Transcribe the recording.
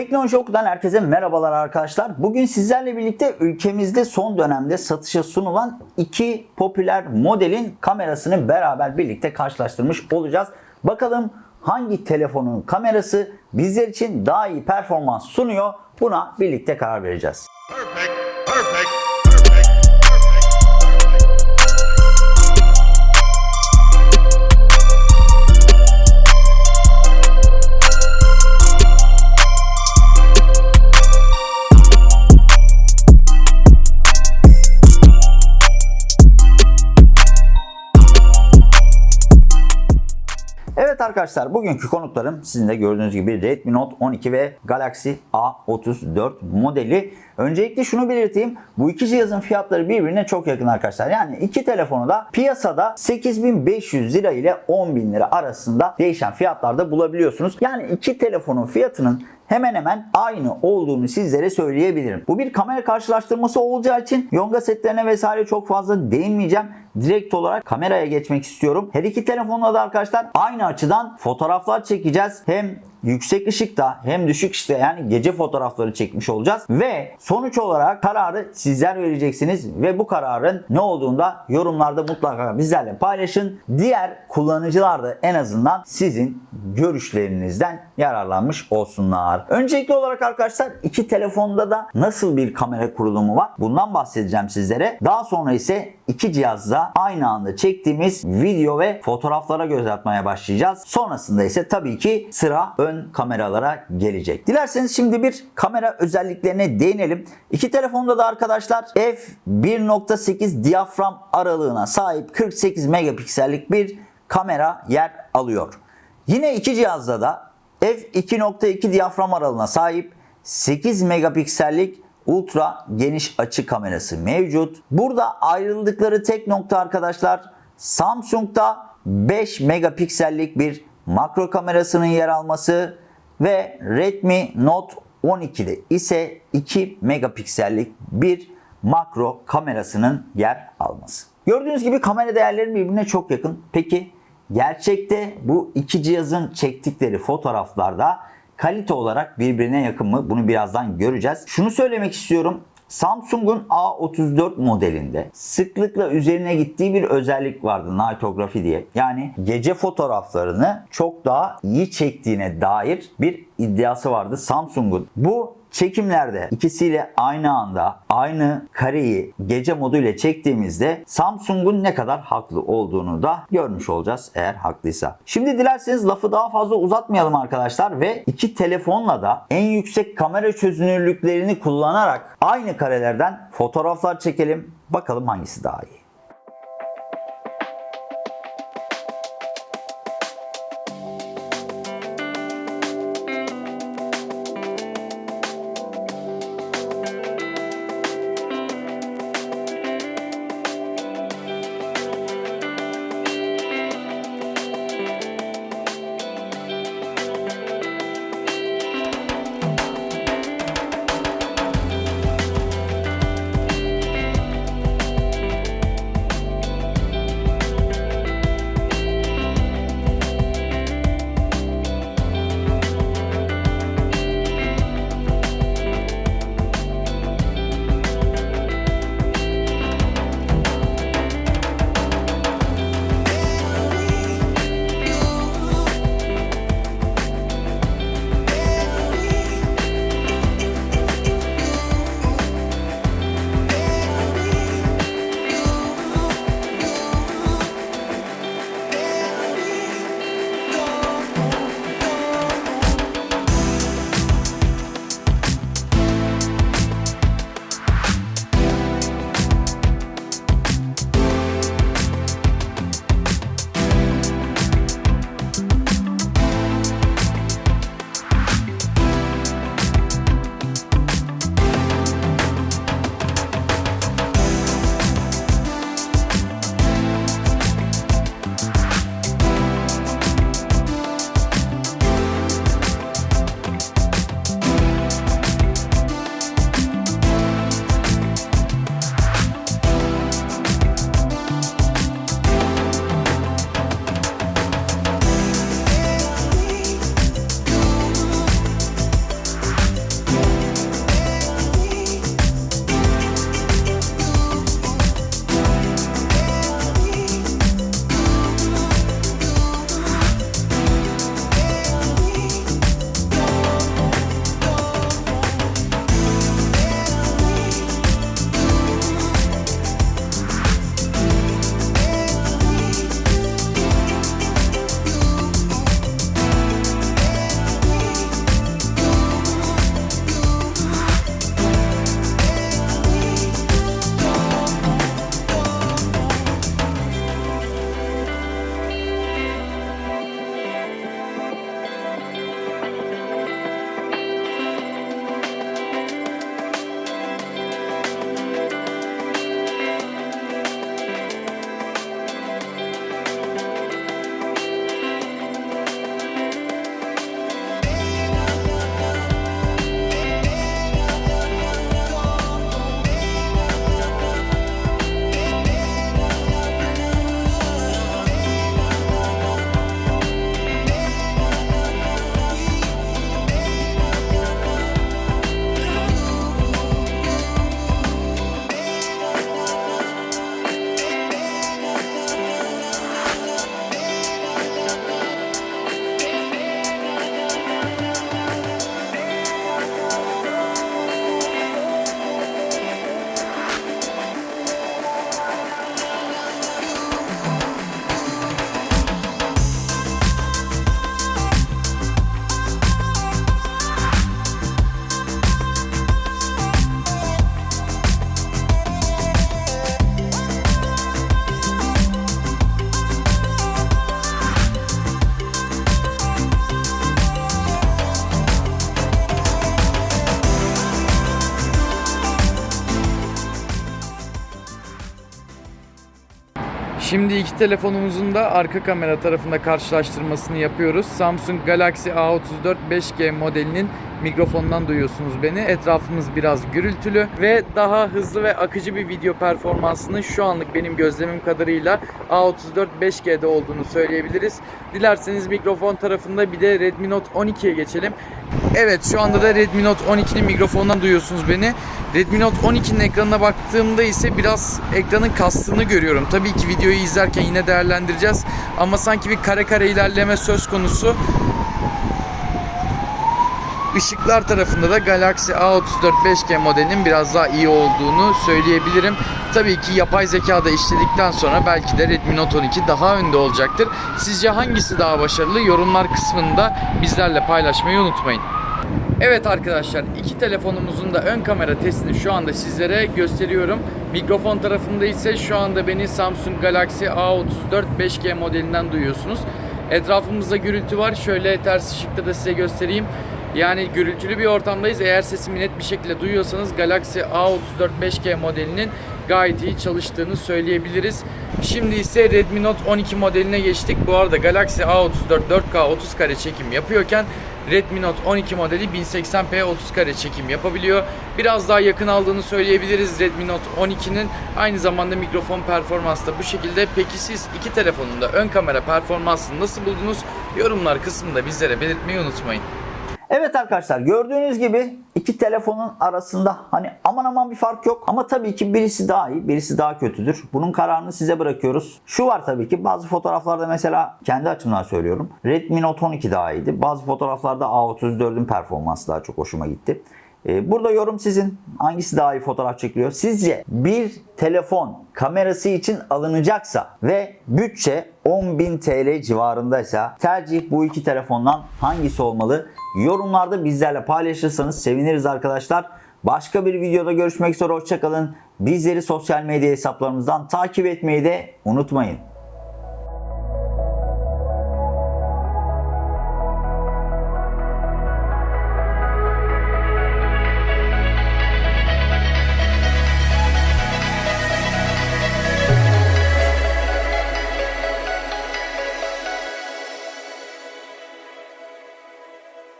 Teknoloji Oku'dan herkese merhabalar arkadaşlar. Bugün sizlerle birlikte ülkemizde son dönemde satışa sunulan iki popüler modelin kamerasını beraber birlikte karşılaştırmış olacağız. Bakalım hangi telefonun kamerası bizler için daha iyi performans sunuyor buna birlikte karar vereceğiz. Perfect, perfect, arkadaşlar bugünkü konuklarım sizin de gördüğünüz gibi Redmi Note 12 ve Galaxy A34 modeli. Öncelikle şunu belirteyim. Bu iki cihazın fiyatları birbirine çok yakın arkadaşlar. Yani iki telefonu da piyasada 8500 lira ile 10.000 lira arasında değişen fiyatlarda bulabiliyorsunuz. Yani iki telefonun fiyatının hemen hemen aynı olduğunu sizlere söyleyebilirim. Bu bir kamera karşılaştırması olacağı için yonga setlerine vesaire çok fazla değinmeyeceğim. Direkt olarak kameraya geçmek istiyorum. Her iki telefonla da arkadaşlar aynı açıdan fotoğraflar çekeceğiz. Hem yüksek ışıkta hem düşük ışıkta yani gece fotoğrafları çekmiş olacağız. Ve sonuç olarak kararı sizler vereceksiniz ve bu kararın ne olduğunu da yorumlarda mutlaka bizlerle paylaşın. Diğer kullanıcılar da en azından sizin görüşlerinizden yararlanmış olsunlar. Öncelikli olarak arkadaşlar iki telefonda da nasıl bir kamera kurulumu var bundan bahsedeceğim sizlere. Daha sonra ise iki cihazda aynı anda çektiğimiz video ve fotoğraflara göz atmaya başlayacağız. Sonrasında ise tabii ki sıra ön kameralara gelecek. Dilerseniz şimdi bir kamera özelliklerine değinelim. İki telefonda da arkadaşlar f1.8 diyafram aralığına sahip 48 megapiksellik bir kamera yer alıyor. Yine iki cihazda da f2.2 diyafram aralığına sahip 8 megapiksellik ultra geniş açı kamerası mevcut. Burada ayrıldıkları tek nokta arkadaşlar Samsung'da 5 megapiksellik bir makro kamerasının yer alması ve Redmi Note 12'de ise 2 megapiksellik bir makro kamerasının yer alması. Gördüğünüz gibi kamera değerleri birbirine çok yakın. Peki gerçekte bu iki cihazın çektikleri fotoğraflarda kalite olarak birbirine yakın mı? Bunu birazdan göreceğiz. Şunu söylemek istiyorum. Samsung'un A34 modelinde sıklıkla üzerine gittiği bir özellik vardı nightography diye. Yani gece fotoğraflarını çok daha iyi çektiğine dair bir iddiası vardı Samsung'un. Bu çekimlerde ikisiyle aynı anda aynı kareyi gece modu ile çektiğimizde Samsung'un ne kadar haklı olduğunu da görmüş olacağız eğer haklıysa. Şimdi dilerseniz lafı daha fazla uzatmayalım arkadaşlar ve iki telefonla da en yüksek kamera çözünürlüklerini kullanarak aynı karelerden fotoğraflar çekelim. Bakalım hangisi daha iyi. Şimdi iki telefonumuzun da arka kamera tarafında karşılaştırmasını yapıyoruz. Samsung Galaxy A34 5G modelinin mikrofonundan duyuyorsunuz beni. Etrafımız biraz gürültülü ve daha hızlı ve akıcı bir video performansının şu anlık benim gözlemim kadarıyla A34 5G'de olduğunu söyleyebiliriz. Dilerseniz mikrofon tarafında bir de Redmi Note 12'ye geçelim. Evet şu anda da Redmi Note 12'nin mikrofonundan duyuyorsunuz beni. Redmi Note 12'nin ekranına baktığımda ise biraz ekranın kastığını görüyorum. Tabii ki videoyu izlerken yine değerlendireceğiz. Ama sanki bir kare kare ilerleme söz konusu. Işıklar tarafında da Galaxy A34 5G modelinin biraz daha iyi olduğunu söyleyebilirim. Tabii ki yapay zeka da işledikten sonra belki de Redmi Note 12 daha önde olacaktır. Sizce hangisi daha başarılı? Yorumlar kısmında bizlerle paylaşmayı unutmayın. Evet arkadaşlar iki telefonumuzun da ön kamera testini şu anda sizlere gösteriyorum. Mikrofon tarafında ise şu anda beni Samsung Galaxy A34 5G modelinden duyuyorsunuz. Etrafımızda gürültü var. Şöyle ters ışıkta da size göstereyim. Yani gürültülü bir ortamdayız. Eğer sesimi net bir şekilde duyuyorsanız Galaxy A34 5G modelinin gayet iyi çalıştığını söyleyebiliriz. Şimdi ise Redmi Note 12 modeline geçtik. Bu arada Galaxy A34 4K 30 kare çekim yapıyorken Redmi Note 12 modeli 1080p 30 kare çekim yapabiliyor. Biraz daha yakın aldığını söyleyebiliriz Redmi Note 12'nin. Aynı zamanda mikrofon performansı da bu şekilde. Peki siz iki telefonun da ön kamera performansını nasıl buldunuz? Yorumlar kısmında bizlere belirtmeyi unutmayın. Evet arkadaşlar gördüğünüz gibi iki telefonun arasında hani aman aman bir fark yok. Ama tabii ki birisi daha iyi birisi daha kötüdür. Bunun kararını size bırakıyoruz. Şu var tabii ki bazı fotoğraflarda mesela kendi açımdan söylüyorum. Redmi Note 12 daha iyiydi. Bazı fotoğraflarda A34'ün performansı daha çok hoşuma gitti. Ee, Burada yorum sizin. Hangisi daha iyi fotoğraf çekiliyor? Sizce bir telefon kamerası için alınacaksa ve bütçe 10.000 TL civarındaysa tercih bu iki telefondan hangisi olmalı? Yorumlarda bizlerle paylaşırsanız seviniriz arkadaşlar. Başka bir videoda görüşmek üzere hoşçakalın. Bizleri sosyal medya hesaplarımızdan takip etmeyi de unutmayın.